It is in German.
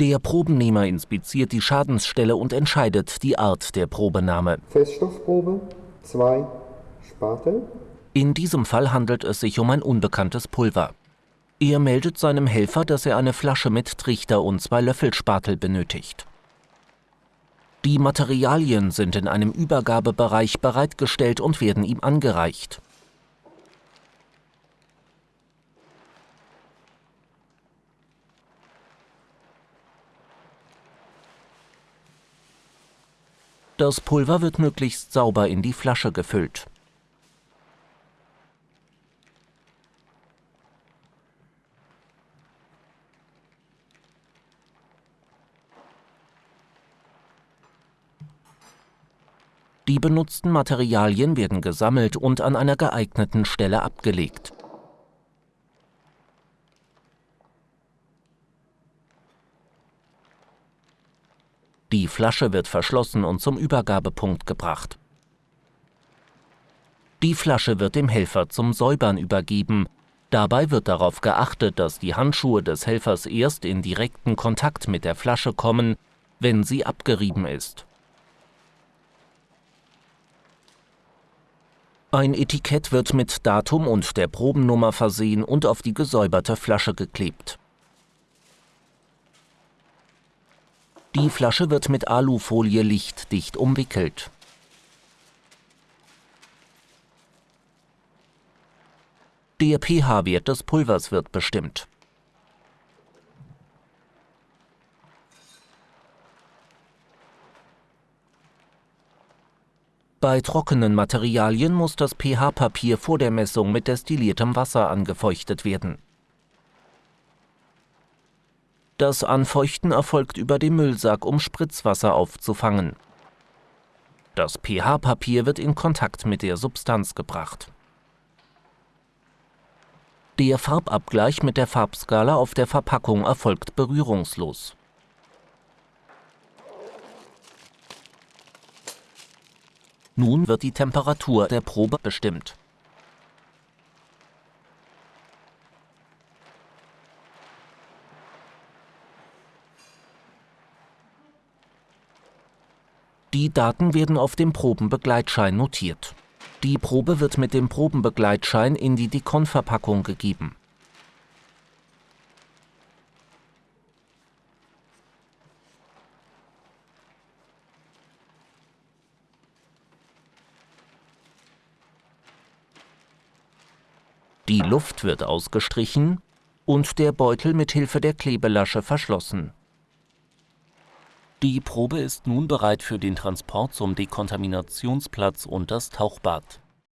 Der Probennehmer inspiziert die Schadensstelle und entscheidet die Art der Probenahme. Feststoffprobe, zwei Spatel. In diesem Fall handelt es sich um ein unbekanntes Pulver. Er meldet seinem Helfer, dass er eine Flasche mit Trichter und zwei Löffelspatel benötigt. Die Materialien sind in einem Übergabebereich bereitgestellt und werden ihm angereicht. Das Pulver wird möglichst sauber in die Flasche gefüllt. Die benutzten Materialien werden gesammelt und an einer geeigneten Stelle abgelegt. Die Flasche wird verschlossen und zum Übergabepunkt gebracht. Die Flasche wird dem Helfer zum Säubern übergeben. Dabei wird darauf geachtet, dass die Handschuhe des Helfers erst in direkten Kontakt mit der Flasche kommen, wenn sie abgerieben ist. Ein Etikett wird mit Datum und der Probennummer versehen und auf die gesäuberte Flasche geklebt. Die Flasche wird mit Alufolie lichtdicht umwickelt. Der pH-Wert des Pulvers wird bestimmt. Bei trockenen Materialien muss das pH-Papier vor der Messung mit destilliertem Wasser angefeuchtet werden. Das Anfeuchten erfolgt über den Müllsack, um Spritzwasser aufzufangen. Das pH-Papier wird in Kontakt mit der Substanz gebracht. Der Farbabgleich mit der Farbskala auf der Verpackung erfolgt berührungslos. Nun wird die Temperatur der Probe bestimmt. Die Daten werden auf dem Probenbegleitschein notiert. Die Probe wird mit dem Probenbegleitschein in die Dekon-Verpackung gegeben. Die Luft wird ausgestrichen und der Beutel mit Hilfe der Klebelasche verschlossen. Die Probe ist nun bereit für den Transport zum Dekontaminationsplatz und das Tauchbad